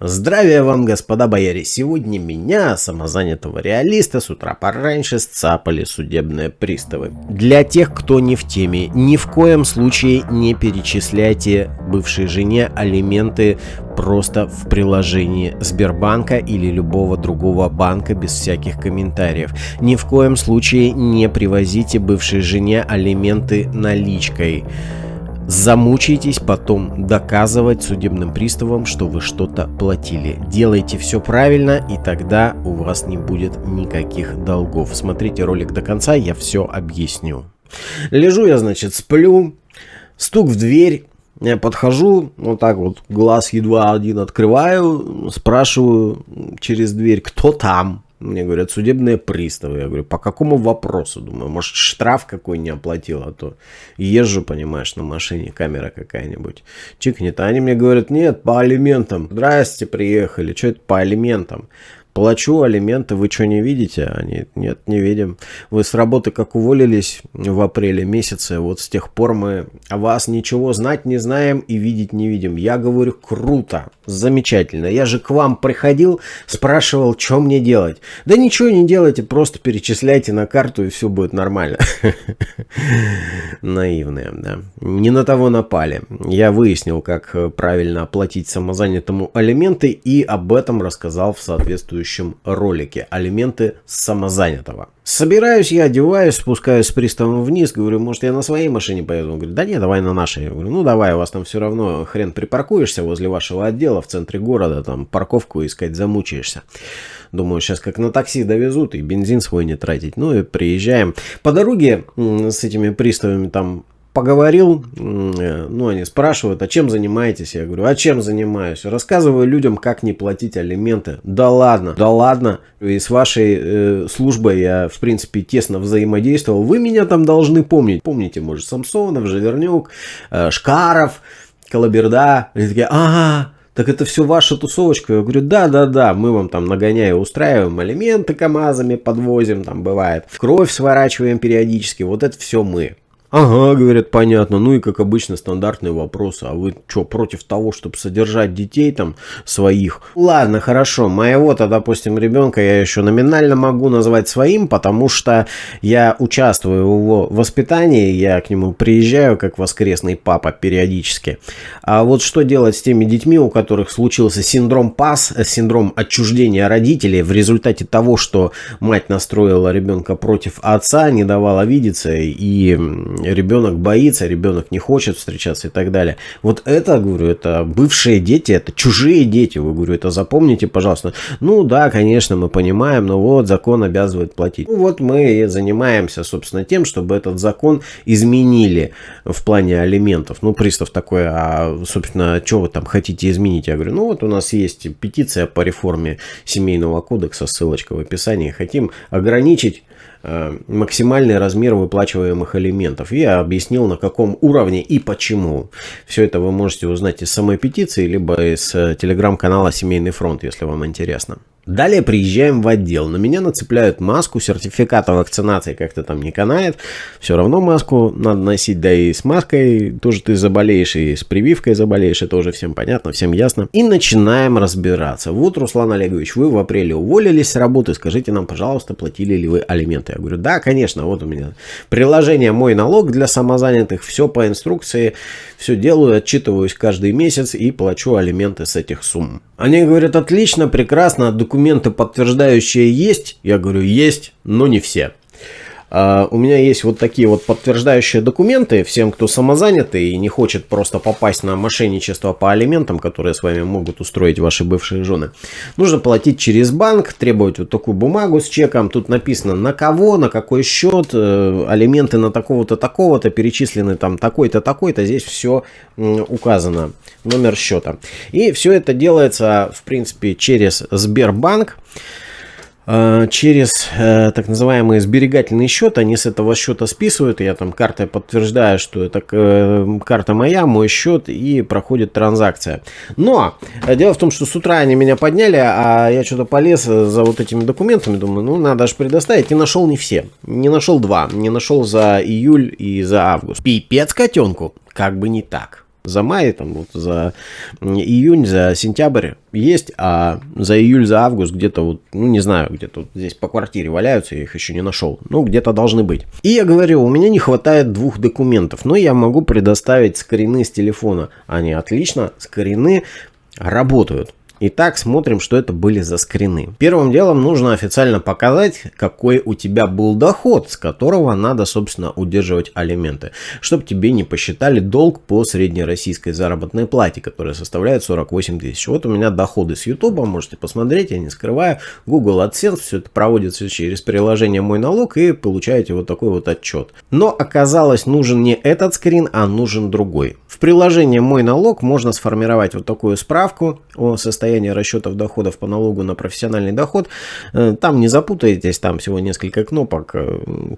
Здравия вам, господа бояре! Сегодня меня, самозанятого реалиста, с утра пораньше сцапали судебные приставы. Для тех, кто не в теме, ни в коем случае не перечисляйте бывшей жене алименты просто в приложении Сбербанка или любого другого банка без всяких комментариев. Ни в коем случае не привозите бывшей жене алименты наличкой замучаетесь потом доказывать судебным приставам, что вы что-то платили. Делайте все правильно, и тогда у вас не будет никаких долгов. Смотрите ролик до конца, я все объясню. Лежу я, значит, сплю, стук в дверь, я подхожу, вот так вот, глаз едва один открываю, спрашиваю через дверь, кто там? Мне говорят, судебные приставы. Я говорю, по какому вопросу? Думаю, может штраф какой не оплатил, а то езжу, понимаешь, на машине, камера какая-нибудь. Чикнет. А они мне говорят, нет, по алиментам. Здрасте, приехали. Что это по алиментам? Плачу алименты, вы что не видите? Они, нет, не видим. Вы с работы как уволились в апреле месяце, вот с тех пор мы о вас ничего знать не знаем и видеть не видим. Я говорю, круто, замечательно. Я же к вам приходил, спрашивал, что мне делать. Да ничего не делайте, просто перечисляйте на карту и все будет нормально. Наивные, да. Не на того напали. Я выяснил, как правильно оплатить самозанятому алименты и об этом рассказал в соответствующем следующем ролике. Алименты самозанятого. Собираюсь, я одеваюсь, спускаюсь с приставом вниз, говорю, может я на своей машине поеду? Он говорит, да нет, давай на нашей. Я говорю, ну давай, у вас там все равно хрен припаркуешься возле вашего отдела в центре города, там парковку искать замучаешься. Думаю, сейчас как на такси довезут и бензин свой не тратить. Ну и приезжаем. По дороге с этими приставами там поговорил, э, ну, они спрашивают, а чем занимаетесь? Я говорю, а чем занимаюсь? Рассказываю людям, как не платить алименты. Да ладно, да ладно. И с вашей э, службой я, в принципе, тесно взаимодействовал. Вы меня там должны помнить. Помните, может, Самсонов, Живернюк, э, Шкаров, Колоберда. Они такие, ага, так это все ваша тусовочка? Я говорю, да-да-да, мы вам там нагоняя устраиваем, алименты КАМАЗами подвозим, там бывает, кровь сворачиваем периодически, вот это все мы. Ага, говорят, понятно. Ну и как обычно стандартные вопросы. А вы что, против того, чтобы содержать детей там своих? Ладно, хорошо. Моего-то, допустим, ребенка я еще номинально могу назвать своим, потому что я участвую в его воспитании, я к нему приезжаю как воскресный папа периодически. А вот что делать с теми детьми, у которых случился синдром ПАС, синдром отчуждения родителей в результате того, что мать настроила ребенка против отца, не давала видеться и ребенок боится, ребенок не хочет встречаться и так далее. Вот это, говорю, это бывшие дети, это чужие дети, вы, говорю, это запомните, пожалуйста. Ну да, конечно, мы понимаем, но вот закон обязывает платить. Ну вот мы и занимаемся, собственно, тем, чтобы этот закон изменили в плане алиментов. Ну, пристав такой, а, собственно, что вы там хотите изменить? Я говорю, ну вот у нас есть петиция по реформе семейного кодекса, ссылочка в описании. Хотим ограничить максимальный размер выплачиваемых алиментов. Я объяснил на каком уровне и почему. Все это вы можете узнать из самой петиции, либо из э, телеграм-канала Семейный фронт, если вам интересно. Далее приезжаем в отдел. На меня нацепляют маску, сертификата вакцинации как-то там не канает. Все равно маску надо носить, да и с маской тоже ты заболеешь, и с прививкой заболеешь, это уже всем понятно, всем ясно. И начинаем разбираться. Вот, Руслан Олегович, вы в апреле уволились с работы, скажите нам, пожалуйста, платили ли вы алименты? Я говорю, да, конечно, вот у меня приложение «Мой налог» для самозанятых, все по инструкции, все делаю, отчитываюсь каждый месяц и плачу алименты с этих сумм. Они говорят, отлично, прекрасно, документы подтверждающие есть? Я говорю, есть, но не все. Uh, у меня есть вот такие вот подтверждающие документы всем, кто самозанятый и не хочет просто попасть на мошенничество по алиментам, которые с вами могут устроить ваши бывшие жены. Нужно платить через банк, требовать вот такую бумагу с чеком. Тут написано на кого, на какой счет, э, алименты на такого-то, такого-то, перечислены там такой-то, такой-то. Здесь все указано, номер счета. И все это делается, в принципе, через Сбербанк. Э, через э, так называемый сберегательный счет, они с этого счета списывают, я там картой подтверждаю, что это э, карта моя, мой счет и проходит транзакция. Но дело в том, что с утра они меня подняли, а я что-то полез за вот этими документами, думаю, ну надо же предоставить, и нашел не все, не нашел два, не нашел за июль и за август. Пипец котенку, как бы не так. За май, там, вот, за июнь, за сентябрь есть, а за июль, за август где-то вот, ну не знаю, где-то вот здесь по квартире валяются, я их еще не нашел. Ну, где-то должны быть. И я говорю, у меня не хватает двух документов, но я могу предоставить скрины с телефона. Они отлично, скрины работают. Итак, смотрим, что это были за скрины. Первым делом нужно официально показать, какой у тебя был доход, с которого надо, собственно, удерживать алименты. Чтобы тебе не посчитали долг по среднероссийской заработной плате, которая составляет 48 тысяч. Вот у меня доходы с YouTube, можете посмотреть, я не скрываю. Google AdSense, все это проводится через приложение «Мой налог» и получаете вот такой вот отчет. Но оказалось, нужен не этот скрин, а нужен другой. В приложении «Мой налог» можно сформировать вот такую справку о состоянии расчетов доходов по налогу на профессиональный доход. Э, там не запутаетесь, там всего несколько кнопок,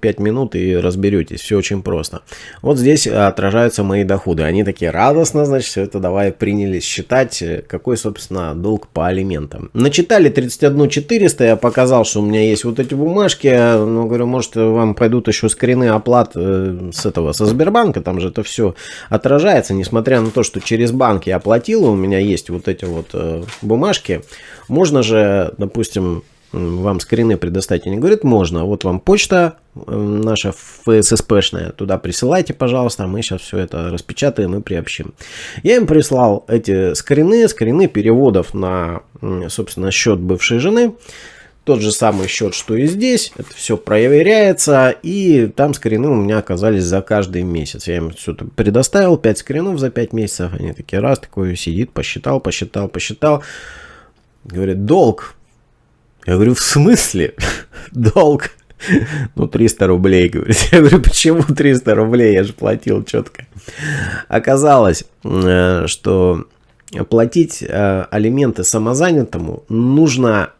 5 э, минут и разберетесь, все очень просто. Вот здесь отражаются мои доходы, они такие радостно, значит, все это давай принялись считать, э, какой, собственно, долг по алиментам. Начитали 31 400, я показал, что у меня есть вот эти бумажки, ну, говорю, может, вам пойдут еще скрины оплат с этого, со Сбербанка, там же это все отражается несмотря на то, что через банк я оплатил, у меня есть вот эти вот бумажки, можно же, допустим, вам скрины предоставить. Они говорят, можно. Вот вам почта наша ФССПшная. Туда присылайте, пожалуйста. Мы сейчас все это распечатаем и приобщим. Я им прислал эти скрины, скрины переводов на, собственно, счет бывшей жены. Тот же самый счет, что и здесь. Это все проверяется. И там скрины у меня оказались за каждый месяц. Я им все это предоставил. 5 скринов за 5 месяцев. Они такие раз, такой сидит, посчитал, посчитал, посчитал. Говорит, долг. Я говорю, в смысле? Долг. Ну, 300 рублей, говорит. Я говорю, почему 300 рублей? Я же платил четко. Оказалось, э, что платить э, алименты самозанятому нужно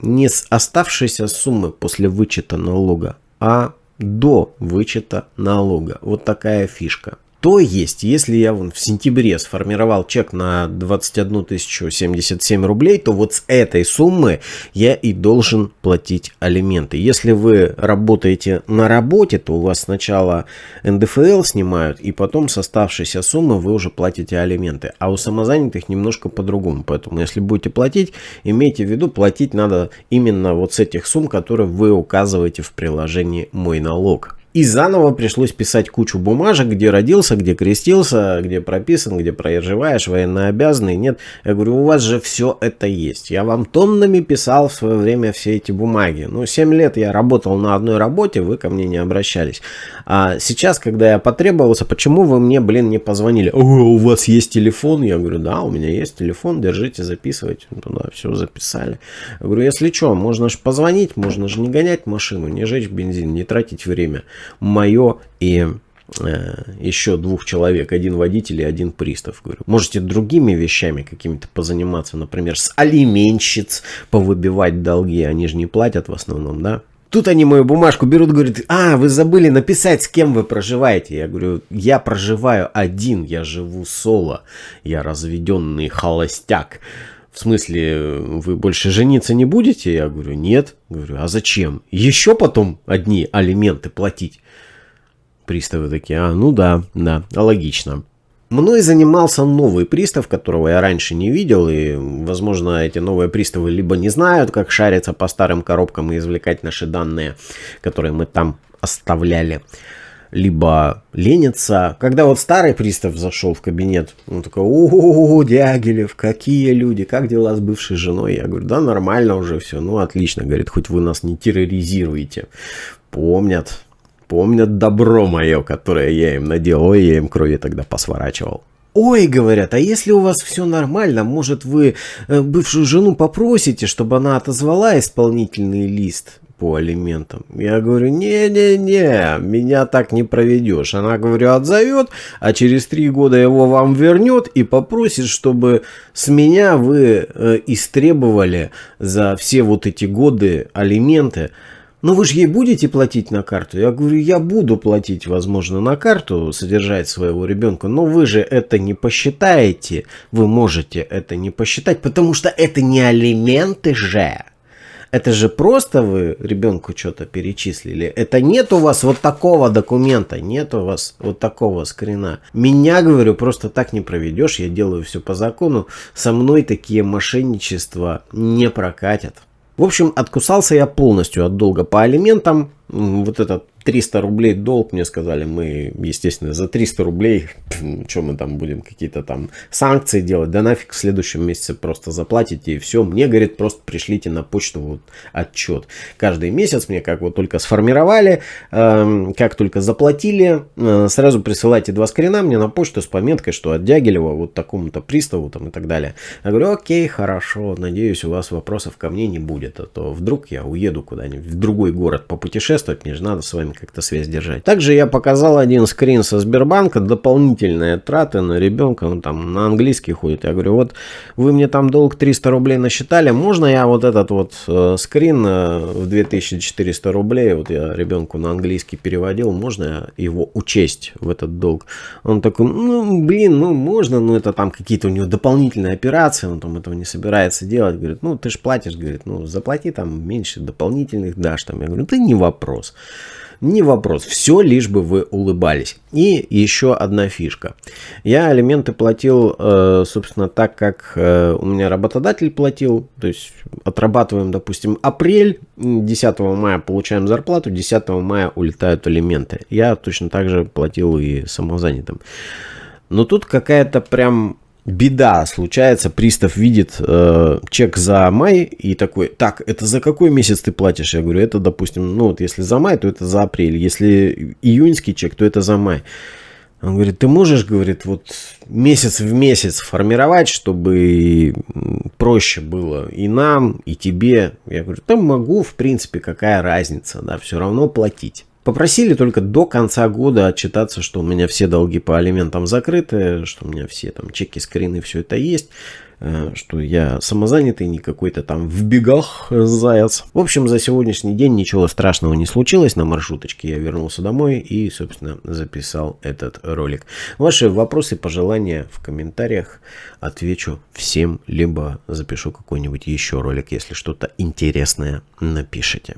не с оставшейся суммы после вычета налога, а до вычета налога. Вот такая фишка. То есть, если я вон в сентябре сформировал чек на 21 077 рублей, то вот с этой суммы я и должен платить алименты. Если вы работаете на работе, то у вас сначала НДФЛ снимают, и потом с оставшейся суммы вы уже платите алименты. А у самозанятых немножко по-другому. Поэтому, если будете платить, имейте в виду, платить надо именно вот с этих сумм, которые вы указываете в приложении «Мой налог». И заново пришлось писать кучу бумажек, где родился, где крестился, где прописан, где проживаешь, военнообязанный. Нет, я говорю, у вас же все это есть. Я вам тоннами писал в свое время все эти бумаги. Ну, 7 лет я работал на одной работе, вы ко мне не обращались. А сейчас, когда я потребовался, почему вы мне, блин, не позвонили? У вас есть телефон? Я говорю, да, у меня есть телефон, держите, записывайте. Туда все записали. Я говорю, если что, можно же позвонить, можно же не гонять машину, не жечь бензин, не тратить время мое и э, еще двух человек, один водитель и один пристав. Говорю, можете другими вещами какими-то позаниматься, например, с алименщиц повыбивать долги, они же не платят в основном, да? Тут они мою бумажку берут, говорят, а, вы забыли написать, с кем вы проживаете. Я говорю, я проживаю один, я живу соло, я разведенный холостяк. В смысле, вы больше жениться не будете? Я говорю, нет. Говорю, а зачем? Еще потом одни алименты платить? Приставы такие, а, ну да, да, логично. Мной занимался новый пристав, которого я раньше не видел, и, возможно, эти новые приставы либо не знают, как шариться по старым коробкам и извлекать наши данные, которые мы там оставляли, либо ленятся. Когда вот старый пристав зашел в кабинет, он такой, о, Дягилев, какие люди, как дела с бывшей женой? Я говорю, да, нормально уже все, ну, отлично, говорит, хоть вы нас не терроризируете. Помнят, Помнят добро мое, которое я им наделал. Ой, я им крови тогда посворачивал. Ой, говорят, а если у вас все нормально, может вы э, бывшую жену попросите, чтобы она отозвала исполнительный лист по алиментам? Я говорю, не-не-не, меня так не проведешь. Она, говорю, отзовет, а через три года его вам вернет и попросит, чтобы с меня вы э, истребовали за все вот эти годы алименты. Но вы же ей будете платить на карту? Я говорю, я буду платить, возможно, на карту, содержать своего ребенка, но вы же это не посчитаете. Вы можете это не посчитать, потому что это не алименты же. Это же просто вы ребенку что-то перечислили. Это нет у вас вот такого документа, нет у вас вот такого скрина. Меня, говорю, просто так не проведешь. Я делаю все по закону. Со мной такие мошенничества не прокатят. В общем, откусался я полностью от долга по алиментам. Вот этот 300 рублей долг, мне сказали, мы, естественно, за 300 рублей, что мы там будем, какие-то там санкции делать, да нафиг в следующем месяце просто заплатите и все. Мне, говорит, просто пришлите на почту вот отчет. Каждый месяц мне как вот только сформировали, э, как только заплатили, э, сразу присылайте два скрина мне на почту с пометкой, что от Дягилева вот такому-то приставу там и так далее. Я говорю, окей, хорошо, надеюсь, у вас вопросов ко мне не будет, а то вдруг я уеду куда-нибудь в другой город попутешествовать, мне же надо с вами как-то связь держать. Также я показал один скрин со Сбербанка, дополнительные траты на ребенка, он там на английский ходит. Я говорю, вот вы мне там долг 300 рублей насчитали, можно я вот этот вот э, скрин э, в 2400 рублей, вот я ребенку на английский переводил, можно его учесть в этот долг? Он такой, ну блин, ну можно, но это там какие-то у него дополнительные операции, он там этого не собирается делать. Говорит, ну ты же платишь, говорит, ну заплати там меньше дополнительных дашь. Там. Я говорю, да не вопрос. Не вопрос, все лишь бы вы улыбались. И еще одна фишка. Я алименты платил, э, собственно, так, как э, у меня работодатель платил. То есть отрабатываем, допустим, апрель, 10 мая получаем зарплату, 10 мая улетают алименты. Я точно так же платил и самозанятым. Но тут какая-то прям беда случается, пристав видит э, чек за май и такой, так, это за какой месяц ты платишь? Я говорю, это, допустим, ну вот если за май, то это за апрель, если июньский чек, то это за май. Он говорит, ты можешь, говорит, вот месяц в месяц формировать, чтобы проще было и нам, и тебе. Я говорю, да могу, в принципе, какая разница, да, все равно платить. Попросили только до конца года отчитаться, что у меня все долги по алиментам закрыты, что у меня все там чеки, скрины, все это есть, э, что я самозанятый, не какой-то там в бегах заяц. В общем, за сегодняшний день ничего страшного не случилось. На маршруточке я вернулся домой и, собственно, записал этот ролик. Ваши вопросы, пожелания в комментариях отвечу всем, либо запишу какой-нибудь еще ролик, если что-то интересное напишите.